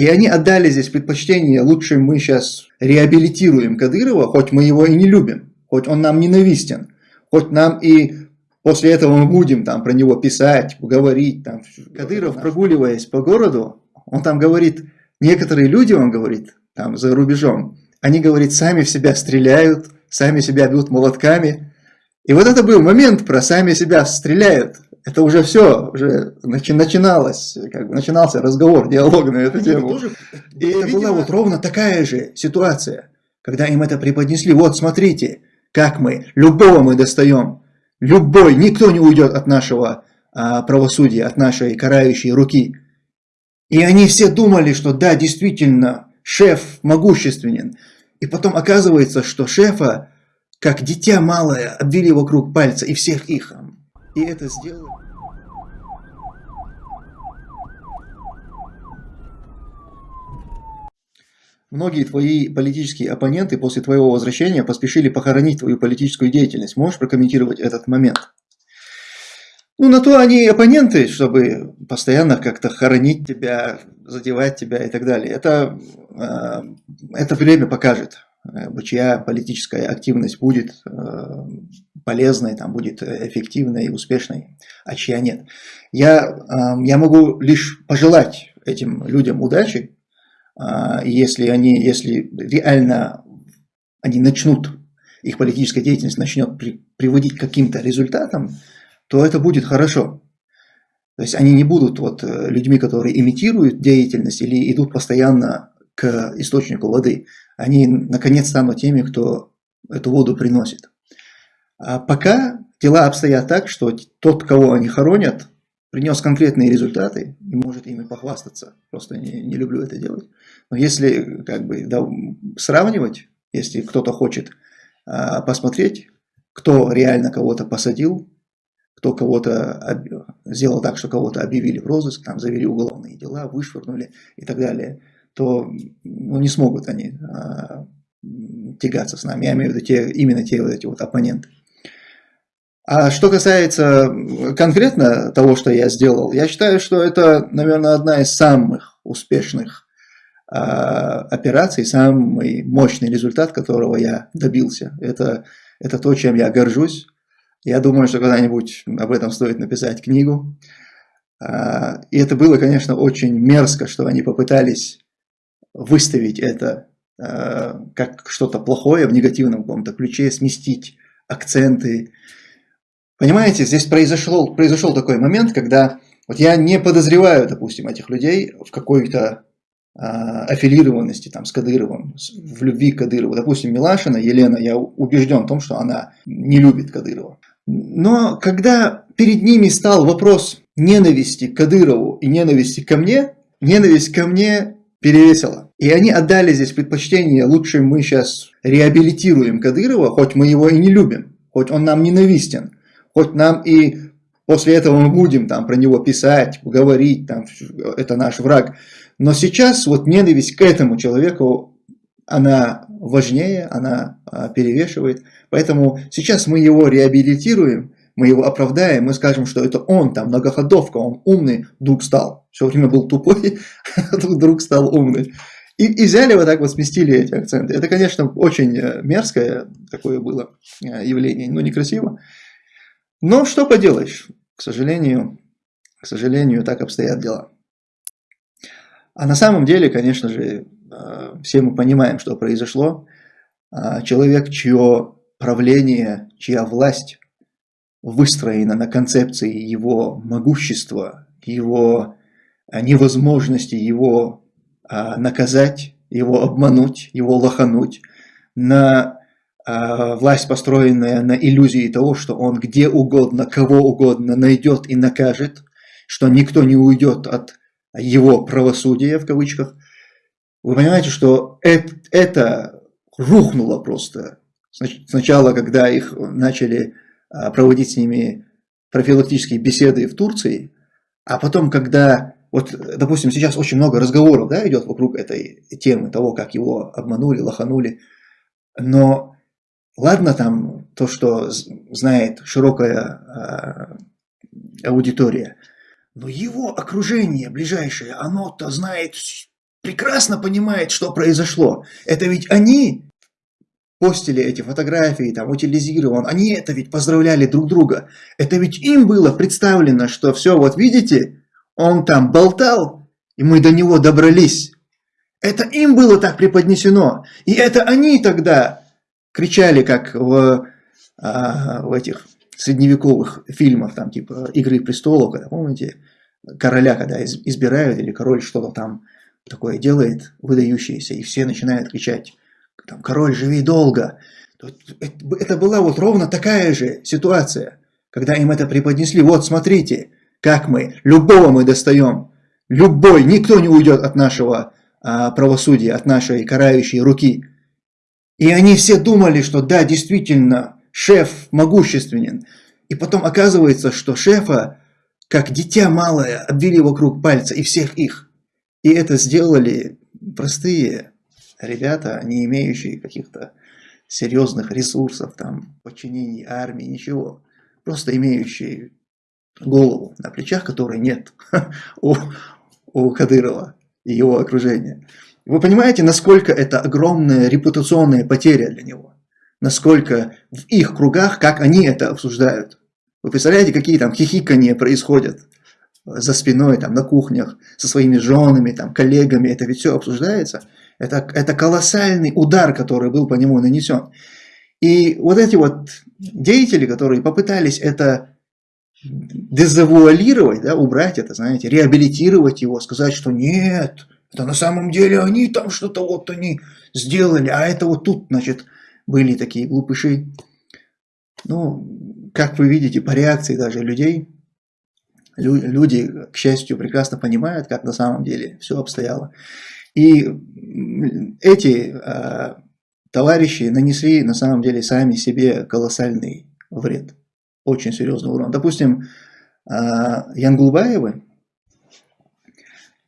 И они отдали здесь предпочтение, лучше мы сейчас реабилитируем Кадырова, хоть мы его и не любим, хоть он нам ненавистен, хоть нам и после этого мы будем там про него писать, говорить. Там. Кадыров, прогуливаясь по городу, он там говорит, некоторые люди, он говорит, там за рубежом, они, говорит, сами в себя стреляют, сами себя бьют молотками. И вот это был момент про сами себя стреляют это уже все, уже начи начиналось, как бы начинался разговор, диалог на эту тему. Тоже, и это видимо... была вот ровно такая же ситуация, когда им это преподнесли. Вот смотрите, как мы, любого мы достаем, любой, никто не уйдет от нашего а, правосудия, от нашей карающей руки. И они все думали, что да, действительно, шеф могущественен. И потом оказывается, что шефа, как дитя малое, обвели вокруг пальца и всех их и это сделали. Многие твои политические оппоненты после твоего возвращения поспешили похоронить твою политическую деятельность. Можешь прокомментировать этот момент? Ну, на то они оппоненты, чтобы постоянно как-то хоронить тебя, задевать тебя и так далее. Это, э, это время покажет. Э, чья политическая активность будет э, полезной, там, будет эффективной и успешной, а чья нет. Я, э, я могу лишь пожелать этим людям удачи, если они, если реально они начнут, их политическая деятельность начнет при, приводить к каким-то результатам, то это будет хорошо. То есть они не будут вот людьми, которые имитируют деятельность или идут постоянно к источнику воды они наконец станут теми, кто эту воду приносит. А пока дела обстоят так, что тот, кого они хоронят, принес конкретные результаты и может ими похвастаться. Просто не, не люблю это делать. Но если как бы, да, сравнивать, если кто-то хочет а, посмотреть, кто реально кого-то посадил, кто кого-то сделал так, что кого-то объявили в розыск, там завели уголовные дела, вышвырнули и так далее – то ну, не смогут они а, тягаться с нами. Я имею в виду те, именно те вот эти вот оппоненты. А что касается конкретно того, что я сделал, я считаю, что это, наверное, одна из самых успешных э, операций, самый мощный результат, которого я добился. Это, это то, чем я горжусь. Я думаю, что когда-нибудь об этом стоит написать книгу. Э, и это было, конечно, очень мерзко, что они попытались выставить это э, как что-то плохое в негативном каком-то ключе, сместить акценты. Понимаете, здесь произошел, произошел такой момент, когда вот я не подозреваю, допустим, этих людей в какой-то э, аффилированности там, с Кадыровым, в любви к Кадырову. Допустим, Милашина, Елена, я убежден в том, что она не любит Кадырова. Но когда перед ними стал вопрос ненависти к Кадырову и ненависти ко мне, ненависть ко мне перевесило. И они отдали здесь предпочтение, лучше мы сейчас реабилитируем Кадырова, хоть мы его и не любим, хоть он нам ненавистен, хоть нам и после этого мы будем там про него писать, говорить, там, это наш враг. Но сейчас вот ненависть к этому человеку, она важнее, она а, перевешивает. Поэтому сейчас мы его реабилитируем, мы его оправдаем, мы скажем, что это он, там, многоходовка, он умный, вдруг стал. Все время был тупой, вдруг стал умный. И, и взяли вот так вот, сместили эти акценты. Это, конечно, очень э, мерзкое такое было э, явление, но некрасиво. Но что поделаешь, к сожалению, к сожалению, так обстоят дела. А на самом деле, конечно же, э, все мы понимаем, что произошло. А человек, чье правление, чья власть выстроена на концепции его могущества, его а, невозможности его наказать, его обмануть, его лохануть, на власть, построенная на иллюзии того, что он где угодно, кого угодно найдет и накажет, что никто не уйдет от его правосудия, в кавычках. Вы понимаете, что это, это рухнуло просто. Сначала, когда их начали проводить с ними профилактические беседы в Турции, а потом, когда, вот, допустим, сейчас очень много разговоров да, идет вокруг этой темы, того, как его обманули, лоханули, но ладно там то, что знает широкая э, аудитория, но его окружение ближайшее, оно-то знает прекрасно понимает, что произошло. Это ведь они постили эти фотографии, там, утилизирован, они это ведь поздравляли друг друга. Это ведь им было представлено, что все, вот видите, он там болтал, и мы до него добрались. Это им было так преподнесено. И это они тогда кричали, как в, а, в этих средневековых фильмах, там типа «Игры престолов», когда, помните, короля, когда избирают, или король что-то там такое делает, выдающееся, и все начинают кричать, там, король, живи долго. Это была вот ровно такая же ситуация, когда им это преподнесли. Вот смотрите, как мы, любого мы достаем, любой, никто не уйдет от нашего а, правосудия, от нашей карающей руки. И они все думали, что да, действительно, шеф могущественен. И потом оказывается, что шефа, как дитя малое, обвели вокруг пальца и всех их. И это сделали простые ребята, не имеющие каких-то серьезных ресурсов, там, подчинений армии, ничего. Просто имеющие голову на плечах, которой нет у, у Кадырова и его окружения. Вы понимаете, насколько это огромная репутационная потеря для него? Насколько в их кругах, как они это обсуждают? Вы представляете, какие там хихикания происходят за спиной, там, на кухнях, со своими женами, там, коллегами, это ведь все обсуждается. Это, это колоссальный удар, который был по нему нанесен. И вот эти вот деятели, которые попытались это дезавуалировать, да, убрать это, знаете, реабилитировать его, сказать, что нет, это на самом деле они там что-то вот они сделали, а это вот тут, значит, были такие глупыши. Ну, как вы видите по реакции даже людей, люди, к счастью, прекрасно понимают, как на самом деле все обстояло. И эти э, товарищи нанесли на самом деле сами себе колоссальный вред, очень серьезный урон. Допустим, э, Янгулбаевы,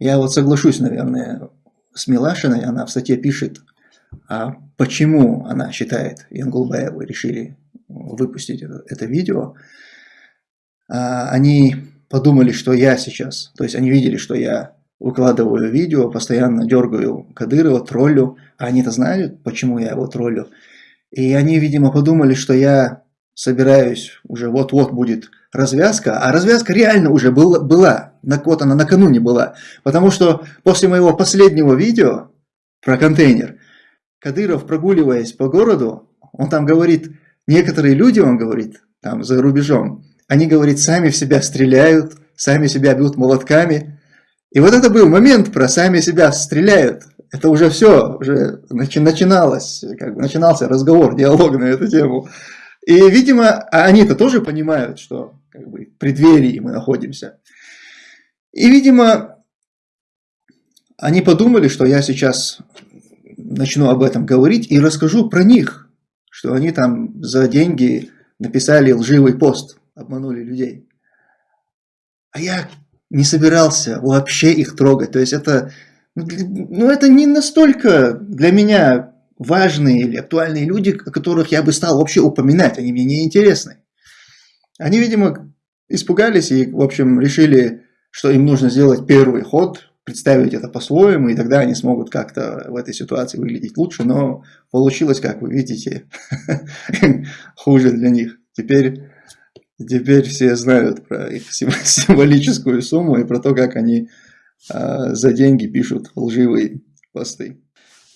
я вот соглашусь, наверное, с Милашиной, она в статье пишет, а почему она считает, Янгулбаевы решили выпустить это, это видео. А, они подумали, что я сейчас, то есть они видели, что я выкладываю видео, постоянно дергаю Кадырова, троллю, а они-то знают, почему я его троллю. И они, видимо, подумали, что я собираюсь, уже вот-вот будет развязка, а развязка реально уже была, была, вот она накануне была, потому что после моего последнего видео про контейнер, Кадыров, прогуливаясь по городу, он там говорит, некоторые люди, он говорит, там за рубежом, они, говорит, сами в себя стреляют, сами себя бьют молотками. И вот это был момент про сами себя стреляют. Это уже все, уже начи начиналось, как бы начинался разговор, диалог на эту тему. И, видимо, они-то тоже понимают, что как бы, в преддверии мы находимся. И, видимо, они подумали, что я сейчас начну об этом говорить и расскажу про них, что они там за деньги написали лживый пост, обманули людей. А я не собирался вообще их трогать. То есть это, ну, это не настолько для меня важные или актуальные люди, о которых я бы стал вообще упоминать. Они мне не интересны. Они, видимо, испугались и, в общем, решили, что им нужно сделать первый ход, представить это по-своему, и тогда они смогут как-то в этой ситуации выглядеть лучше, но получилось, как вы видите, хуже для них. Теперь, теперь все знают про их символическую сумму и про то, как они а, за деньги пишут лживые посты.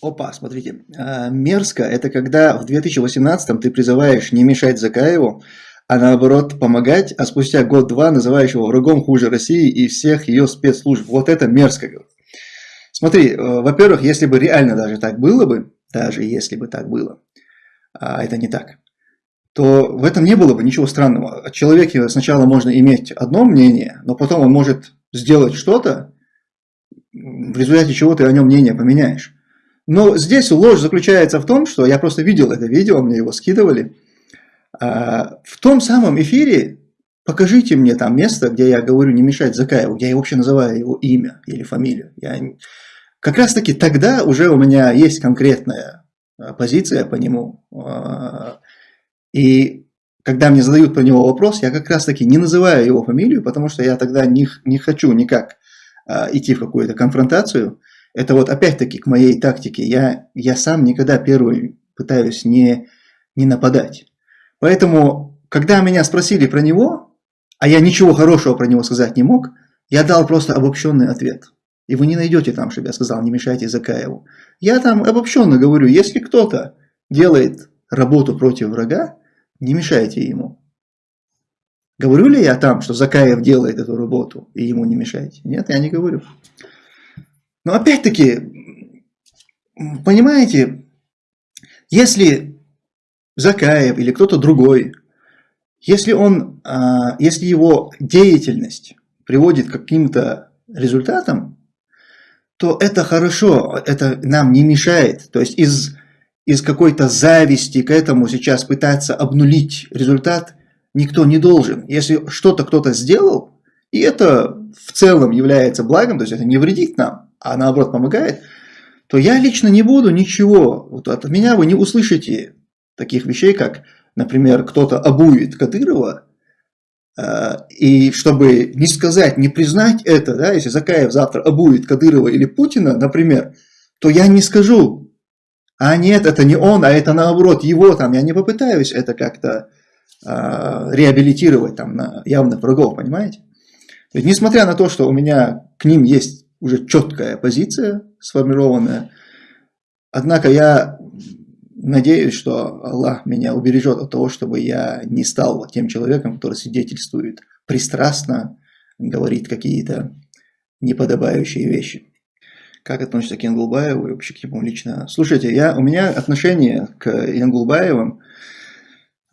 Опа, смотрите, а, мерзко это когда в 2018 ты призываешь не мешать Закаеву, а наоборот помогать, а спустя год-два называешь его врагом хуже России и всех ее спецслужб. Вот это мерзко. Смотри, э, во-первых, если бы реально даже так было бы, даже если бы так было, а это не так, то в этом не было бы ничего странного. Человеке сначала можно иметь одно мнение, но потом он может сделать что-то, в результате чего ты о нем мнение поменяешь. Но здесь ложь заключается в том, что я просто видел это видео, мне его скидывали, а, в том самом эфире покажите мне там место, где я говорю не мешать Закаеву, где я вообще называю его имя или фамилию. Я... Как раз таки тогда уже у меня есть конкретная а, позиция по нему. А, и когда мне задают про него вопрос, я как раз таки не называю его фамилию, потому что я тогда не, не хочу никак идти в какую-то конфронтацию. Это вот опять-таки к моей тактике. Я, я сам никогда первый пытаюсь не, не нападать. Поэтому, когда меня спросили про него, а я ничего хорошего про него сказать не мог, я дал просто обобщенный ответ. И вы не найдете там, чтобы я сказал, не мешайте Закаеву. Я там обобщенно говорю, если кто-то делает работу против врага, не мешайте ему. Говорю ли я там, что Закаев делает эту работу, и ему не мешайте? Нет, я не говорю. Но опять-таки, понимаете, если Закаев или кто-то другой, если, он, а, если его деятельность приводит к каким-то результатам, то это хорошо, это нам не мешает. То есть из, из какой-то зависти к этому сейчас пытаться обнулить результат никто не должен. Если что-то кто-то сделал, и это в целом является благом, то есть это не вредит нам, а наоборот помогает, то я лично не буду ничего. Вот от меня вы не услышите таких вещей, как, например, кто-то обует Кадырова, э, и чтобы не сказать, не признать это, да, если Закаев завтра обует Кадырова или Путина, например, то я не скажу, а нет, это не он, а это наоборот его там, я не попытаюсь это как-то э, реабилитировать там на явных врагов, понимаете? Есть, несмотря на то, что у меня к ним есть уже четкая позиция сформированная, однако я надеюсь, что Аллах меня убережет от того, чтобы я не стал тем человеком, который свидетельствует пристрастно, говорит какие-то неподобающие вещи. Как относится к Янгулбаеву и вообще к нему лично? Слушайте, я, у меня отношение к Янгулбаевым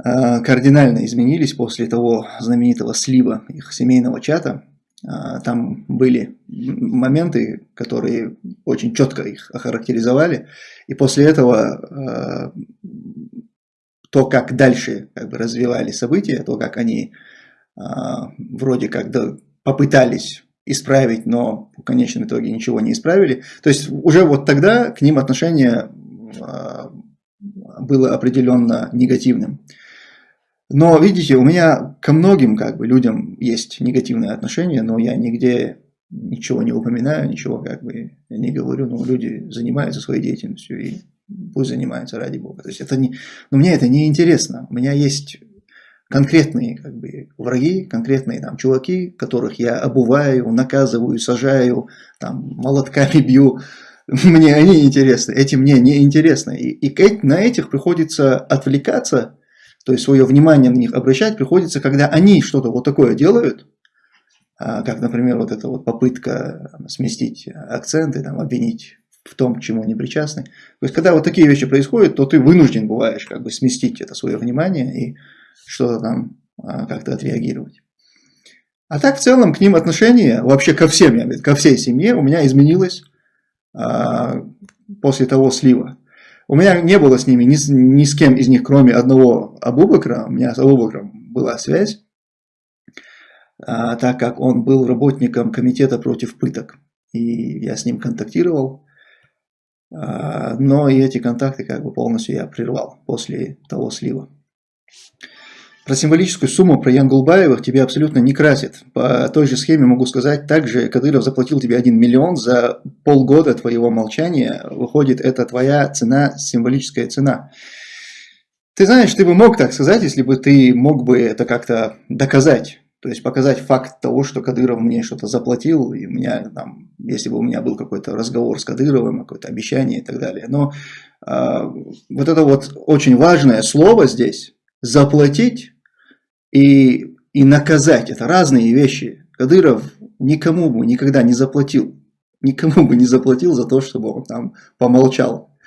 Э, кардинально изменились после того знаменитого слива их семейного чата. Э, там были моменты, которые очень четко их охарактеризовали. И после этого э, то, как дальше как бы, развивали события, то, как они вроде как попытались исправить, но в конечном итоге ничего не исправили. То есть уже вот тогда к ним отношение было определенно негативным. Но, видите, у меня ко многим как бы людям есть негативное отношение, но я нигде ничего не упоминаю, ничего как бы не говорю, но люди занимаются своей деятельностью и пусть занимаются ради Бога. То есть это не, но мне это не интересно. У меня есть конкретные как бы враги, конкретные там чуваки, которых я обуваю, наказываю, сажаю, там молотками бью. Мне они интересны, эти мне не интересны. И, и на этих приходится отвлекаться то есть свое внимание на них обращать приходится, когда они что-то вот такое делают, а, как, например, вот эта вот попытка сместить акценты, там, обвинить в том, к чему они причастны. То есть, когда вот такие вещи происходят, то ты вынужден бываешь как бы сместить это свое внимание и что-то там а, как-то отреагировать. А так, в целом, к ним отношение, вообще ко всем, я говорю, ко всей семье у меня изменилось а, после того слива. У меня не было с ними ни, ни с кем из них, кроме одного Абубакра. У меня с Абубакром была связь, а, так как он был работником комитета против пыток. И я с ним контактировал. А, но и эти контакты как бы полностью я прервал после того слива. Про символическую сумму, про Янгулбаевых тебе абсолютно не красит. По той же схеме могу сказать, также Кадыров заплатил тебе 1 миллион за полгода твоего молчания. Выходит, это твоя цена, символическая цена. Ты знаешь, ты бы мог так сказать, если бы ты мог бы это как-то доказать. То есть показать факт того, что Кадыров мне что-то заплатил, и у меня там, если бы у меня был какой-то разговор с Кадыровым, какое-то обещание и так далее. Но э, вот это вот очень важное слово здесь, заплатить, и, и наказать. Это разные вещи. Кадыров никому бы никогда не заплатил. Никому бы не заплатил за то, чтобы он там помолчал.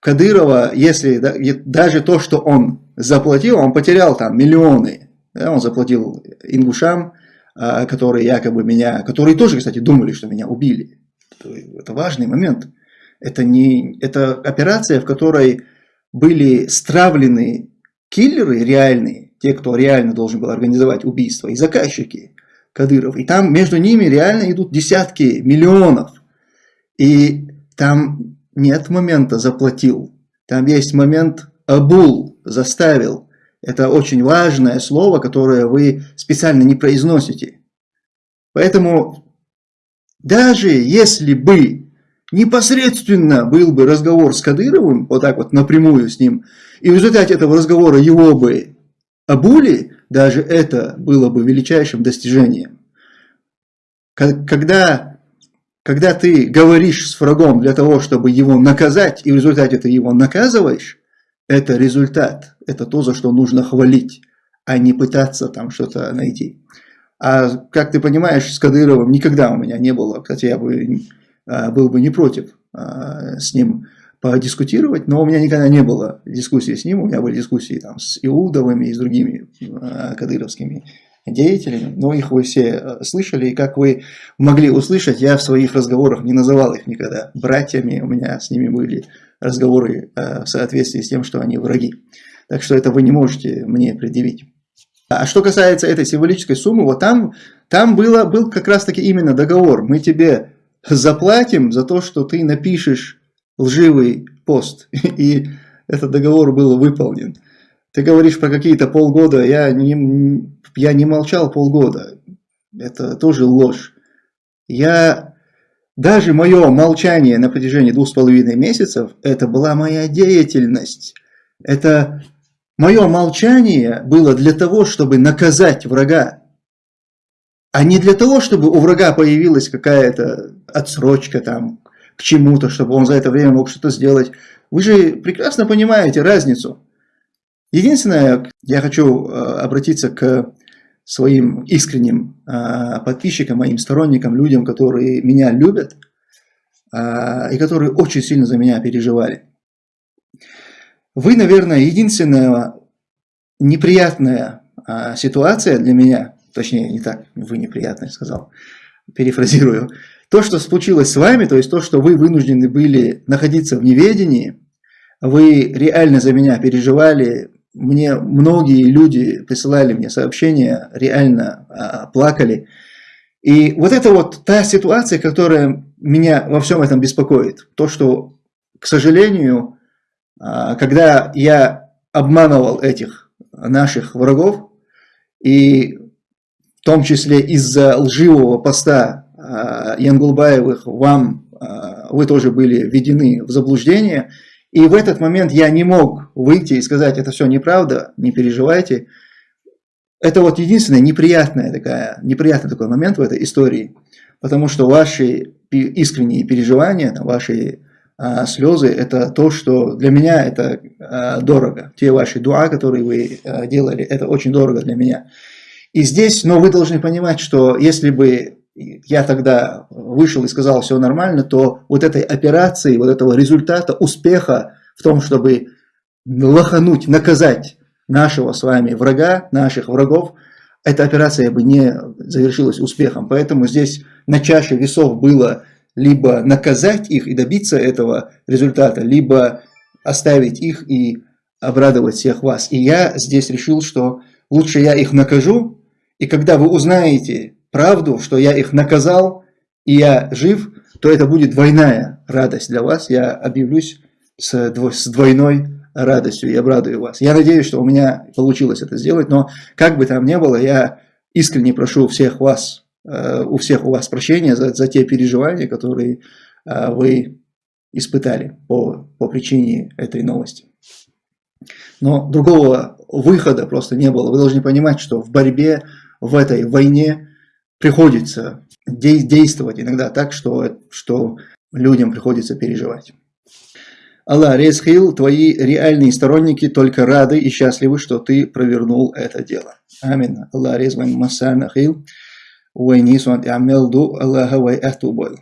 Кадырова, если да, даже то, что он заплатил, он потерял там миллионы. Да, он заплатил ингушам, а, которые якобы меня, которые тоже, кстати, думали, что меня убили. Это важный момент. Это, не, это операция, в которой были стравлены киллеры реальные, те, кто реально должен был организовать убийство, и заказчики Кадыров. И там между ними реально идут десятки миллионов. И там нет момента заплатил. Там есть момент обул, заставил. Это очень важное слово, которое вы специально не произносите. Поэтому даже если бы непосредственно был бы разговор с Кадыровым, вот так вот напрямую с ним, и в результате этого разговора его бы обули, даже это было бы величайшим достижением. Когда, когда ты говоришь с врагом для того, чтобы его наказать, и в результате ты его наказываешь, это результат, это то, за что нужно хвалить, а не пытаться там что-то найти. А как ты понимаешь, с Кадыровым никогда у меня не было, кстати, я бы а, был бы не против а, с ним подискутировать, но у меня никогда не было дискуссии с ним, у меня были дискуссии там с Иудовыми и с другими а, кадыровскими деятелями, но их вы все слышали, и как вы могли услышать, я в своих разговорах не называл их никогда братьями, у меня с ними были разговоры в соответствии с тем, что они враги. Так что это вы не можете мне предъявить. А что касается этой символической суммы, вот там, там было, был как раз таки именно договор. Мы тебе заплатим за то, что ты напишешь лживый пост. И этот договор был выполнен. Ты говоришь про какие-то полгода, я не, я не молчал полгода. Это тоже ложь. Я, даже мое молчание на протяжении двух с половиной месяцев, это была моя деятельность. Это мое молчание было для того, чтобы наказать врага а не для того, чтобы у врага появилась какая-то отсрочка там к чему-то, чтобы он за это время мог что-то сделать. Вы же прекрасно понимаете разницу. Единственное, я хочу э, обратиться к своим искренним э, подписчикам, моим сторонникам, людям, которые меня любят э, и которые очень сильно за меня переживали. Вы, наверное, единственная неприятная ситуация для меня, точнее не так, вы неприятно сказал, перефразирую, то, что случилось с вами, то есть то, что вы вынуждены были находиться в неведении, вы реально за меня переживали, мне многие люди присылали мне сообщения, реально а, плакали. И вот это вот та ситуация, которая меня во всем этом беспокоит. То, что, к сожалению, а, когда я обманывал этих наших врагов, и в том числе из-за лживого поста Янгулбаевых, вам, а, вы тоже были введены в заблуждение. И в этот момент я не мог выйти и сказать, это все неправда, не переживайте. Это вот единственный неприятный, такая, неприятный такой момент в этой истории, потому что ваши искренние переживания, ваши а, слезы, это то, что для меня это а, дорого. Те ваши дуа, которые вы а, делали, это очень дорого для меня. И здесь, но вы должны понимать, что если бы я тогда вышел и сказал все нормально, то вот этой операции, вот этого результата, успеха в том, чтобы лохануть, наказать нашего с вами врага, наших врагов, эта операция бы не завершилась успехом. Поэтому здесь на чаше весов было либо наказать их и добиться этого результата, либо оставить их и обрадовать всех вас. И я здесь решил, что лучше я их накажу, и когда вы узнаете правду, что я их наказал, и я жив, то это будет двойная радость для вас. Я объявлюсь с двойной радостью и обрадую вас. Я надеюсь, что у меня получилось это сделать, но как бы там ни было, я искренне прошу всех вас, э, у всех у вас прощения за, за те переживания, которые э, вы испытали по, по причине этой новости. Но другого выхода просто не было. Вы должны понимать, что в борьбе в этой войне приходится действовать иногда так, что, что людям приходится переживать. Аллах, Резхил, твои реальные сторонники только рады и счастливы, что ты провернул это дело. Амин. Аллах, Резван Масана Хил, Уайнисуан Амелду, Аллаха Вай Ахтубойл.